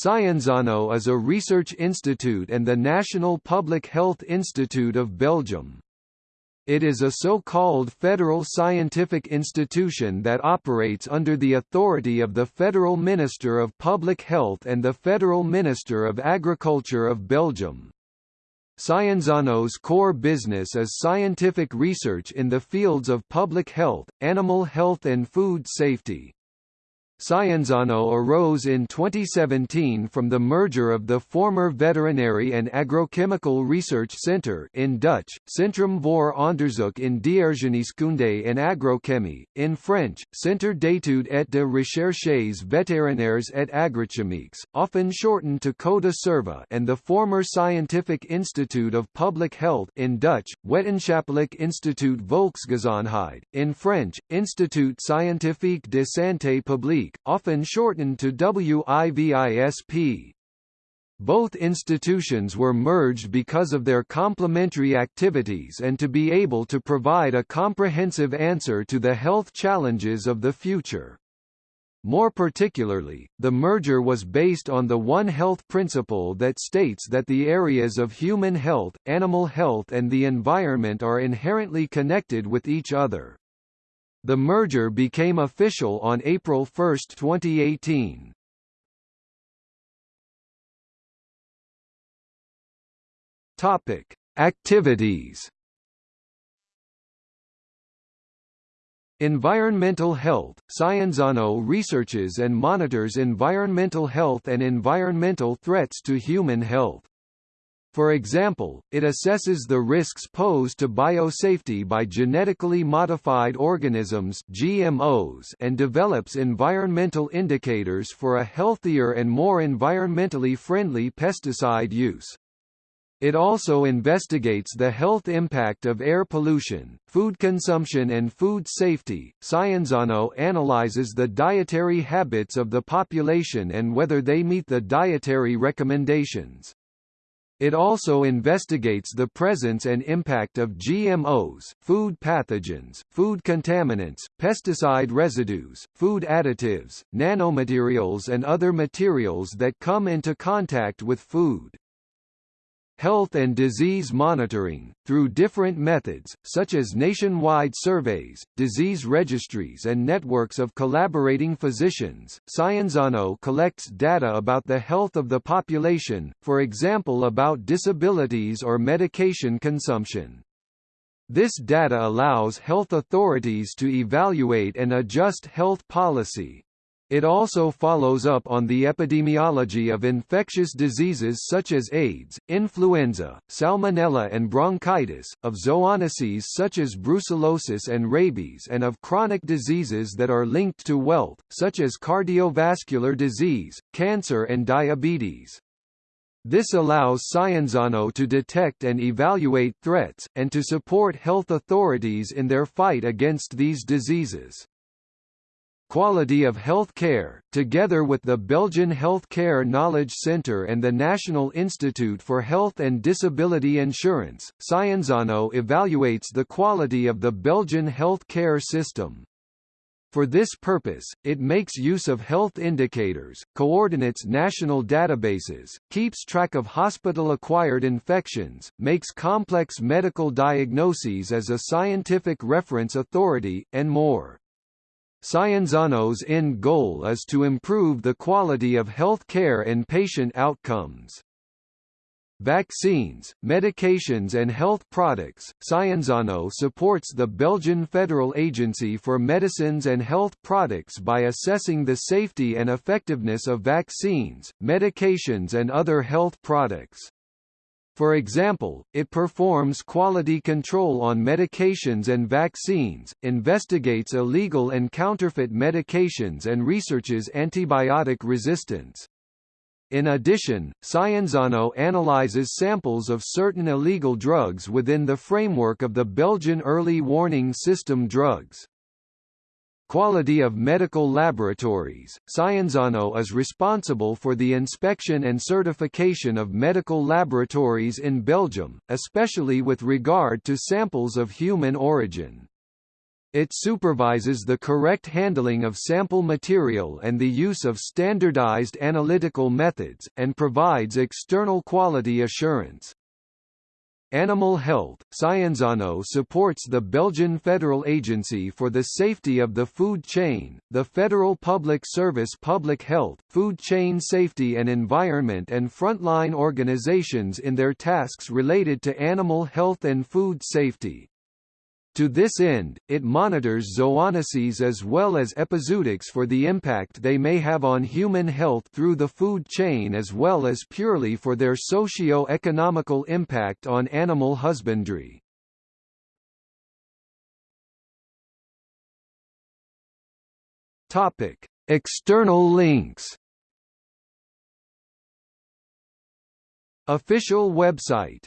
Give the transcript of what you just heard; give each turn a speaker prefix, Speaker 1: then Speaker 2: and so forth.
Speaker 1: Sciensano is a research institute and the National Public Health Institute of Belgium. It is a so-called federal scientific institution that operates under the authority of the Federal Minister of Public Health and the Federal Minister of Agriculture of Belgium. Sciensano's core business is scientific research in the fields of public health, animal health and food safety. Sciensano arose in 2017 from the merger of the former Veterinary and Agrochemical Research Centre in Dutch, Centrum voor Onderzoek in Diergeneeskunde en Agrochemie, in French, Centre d'études et de recherches vétérinaires et agrochimiques, often shortened to CODA Cerva and the former Scientific Institute of Public Health in Dutch, Wetenschappelijk Instituut Volksgezondheid, in French, Institut Scientifique de Santé Publique often shortened to WIVISP. Both institutions were merged because of their complementary activities and to be able to provide a comprehensive answer to the health challenges of the future. More particularly, the merger was based on the One Health principle that states that the areas of human health, animal health and the environment are inherently connected with each other. The merger became official on April 1, 2018. Topic: Activities. Environmental health – Sciensano researches and monitors environmental health and environmental threats to human health. For example, it assesses the risks posed to biosafety by genetically modified organisms GMOs and develops environmental indicators for a healthier and more environmentally friendly pesticide use. It also investigates the health impact of air pollution, food consumption and food safety. Sciensano analyzes the dietary habits of the population and whether they meet the dietary recommendations. It also investigates the presence and impact of GMOs, food pathogens, food contaminants, pesticide residues, food additives, nanomaterials and other materials that come into contact with food health and disease monitoring, through different methods, such as nationwide surveys, disease registries and networks of collaborating physicians. Sciensano collects data about the health of the population, for example about disabilities or medication consumption. This data allows health authorities to evaluate and adjust health policy, it also follows up on the epidemiology of infectious diseases such as AIDS, influenza, salmonella and bronchitis, of zoonoses such as brucellosis and rabies and of chronic diseases that are linked to wealth, such as cardiovascular disease, cancer and diabetes. This allows Sciensano to detect and evaluate threats, and to support health authorities in their fight against these diseases. Quality of Health Care, together with the Belgian Health Care Knowledge Centre and the National Institute for Health and Disability Insurance, Sciensano evaluates the quality of the Belgian health care system. For this purpose, it makes use of health indicators, coordinates national databases, keeps track of hospital-acquired infections, makes complex medical diagnoses as a scientific reference authority, and more. Sciensano's end goal is to improve the quality of health care and patient outcomes. Vaccines, medications and health products Sciensano supports the Belgian Federal Agency for Medicines and Health Products by assessing the safety and effectiveness of vaccines, medications and other health products. For example, it performs quality control on medications and vaccines, investigates illegal and counterfeit medications and researches antibiotic resistance. In addition, Sciensano analyzes samples of certain illegal drugs within the framework of the Belgian Early Warning System drugs. Quality of medical laboratories Sciensano is responsible for the inspection and certification of medical laboratories in Belgium, especially with regard to samples of human origin. It supervises the correct handling of sample material and the use of standardized analytical methods, and provides external quality assurance. Animal Health, Sciensano supports the Belgian Federal Agency for the Safety of the Food Chain, the Federal Public Service Public Health, Food Chain Safety and Environment and frontline organizations in their tasks related to animal health and food safety. To this end, it monitors zoonoses as well as epizootics for the impact they may have on human health through the food chain as well as purely for their socio-economical impact on animal husbandry. Topic: External links. Official website